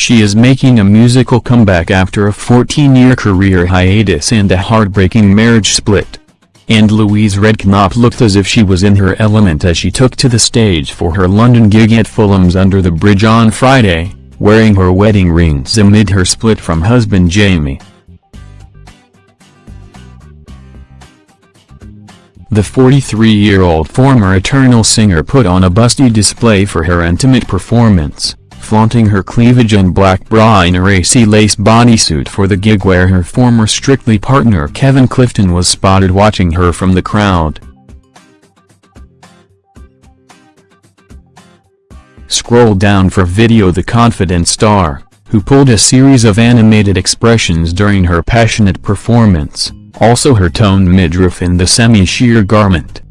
She is making a musical comeback after a 14-year career hiatus and a heartbreaking marriage split. And Louise Redknapp looked as if she was in her element as she took to the stage for her London gig at Fulham's Under the Bridge on Friday, wearing her wedding rings amid her split from husband Jamie. The 43-year-old former Eternal singer put on a busty display for her intimate performance flaunting her cleavage and black bra in a racy lace bodysuit for the gig where her former Strictly partner Kevin Clifton was spotted watching her from the crowd. Scroll down for video The confident star, who pulled a series of animated expressions during her passionate performance, also her toned midriff in the semi-sheer garment.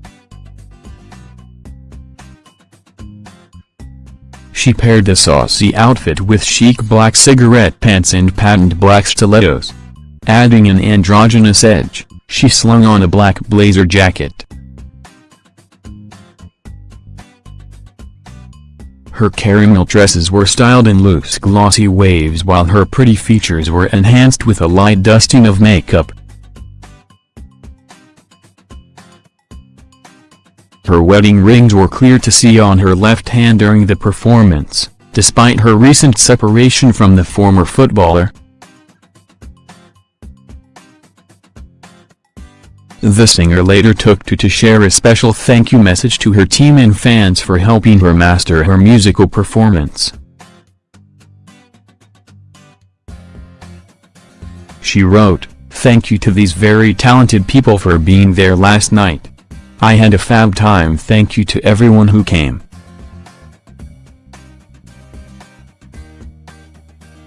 She paired the saucy outfit with chic black cigarette pants and patent black stilettos. Adding an androgynous edge, she slung on a black blazer jacket. Her caramel dresses were styled in loose glossy waves while her pretty features were enhanced with a light dusting of makeup. Her wedding rings were clear to see on her left hand during the performance, despite her recent separation from the former footballer. The singer later took to to share a special thank you message to her team and fans for helping her master her musical performance. She wrote, Thank you to these very talented people for being there last night. I had a fab time thank you to everyone who came.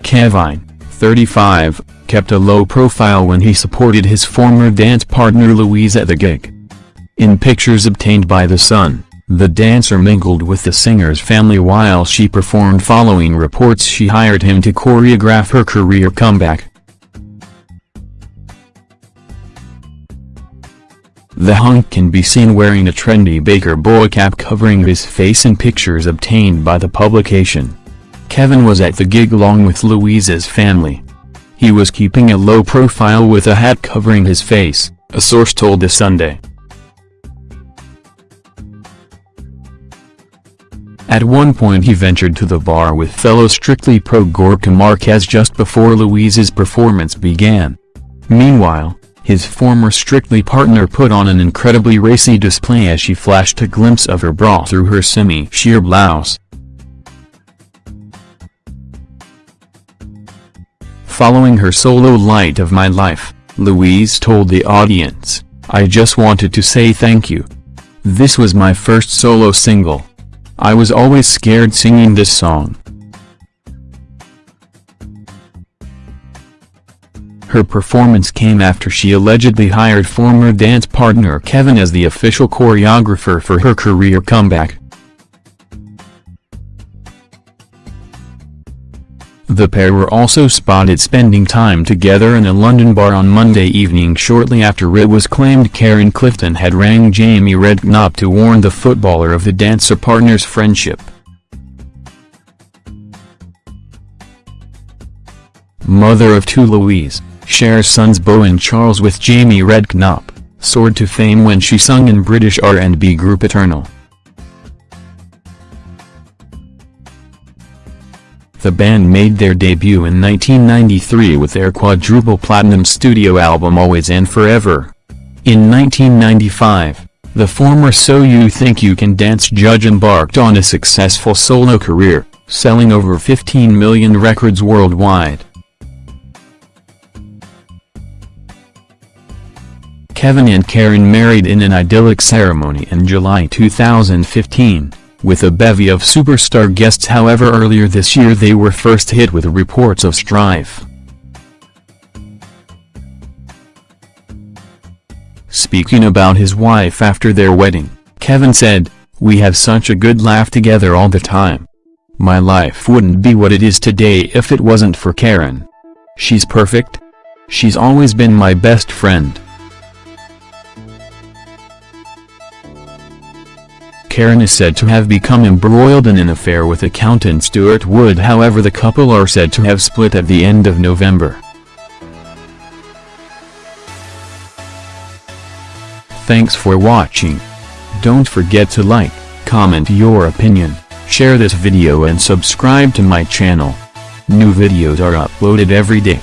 Kevin, 35, kept a low profile when he supported his former dance partner Louise at the gig. In pictures obtained by The Sun, the dancer mingled with the singer's family while she performed following reports she hired him to choreograph her career comeback. The hunk can be seen wearing a trendy baker boy cap covering his face in pictures obtained by the publication. Kevin was at the gig along with Louise's family. He was keeping a low profile with a hat covering his face, a source told The Sunday. At one point he ventured to the bar with fellow Strictly Pro Gorka Marquez just before Louise's performance began. Meanwhile, his former Strictly partner put on an incredibly racy display as she flashed a glimpse of her bra through her semi-sheer blouse. Following her solo Light of My Life, Louise told the audience, I just wanted to say thank you. This was my first solo single. I was always scared singing this song. Her performance came after she allegedly hired former dance partner Kevin as the official choreographer for her career comeback. The pair were also spotted spending time together in a London bar on Monday evening shortly after it was claimed Karen Clifton had rang Jamie Redknapp to warn the footballer of the dancer partner's friendship. Mother of two Louise shares sons and Charles with Jamie Redknapp, soared to fame when she sung in British R&B group Eternal. The band made their debut in 1993 with their quadruple platinum studio album Always and Forever. In 1995, the former So You Think You Can Dance judge embarked on a successful solo career, selling over 15 million records worldwide. Kevin and Karen married in an idyllic ceremony in July 2015, with a bevy of superstar guests however earlier this year they were first hit with reports of strife. Speaking about his wife after their wedding, Kevin said, We have such a good laugh together all the time. My life wouldn't be what it is today if it wasn't for Karen. She's perfect. She's always been my best friend. Karen is said to have become embroiled in an affair with accountant Stuart Wood however the couple are said to have split at the end of November. Thanks for watching. Don't forget to like, comment your opinion, share this video and subscribe to my channel. New videos are uploaded every day.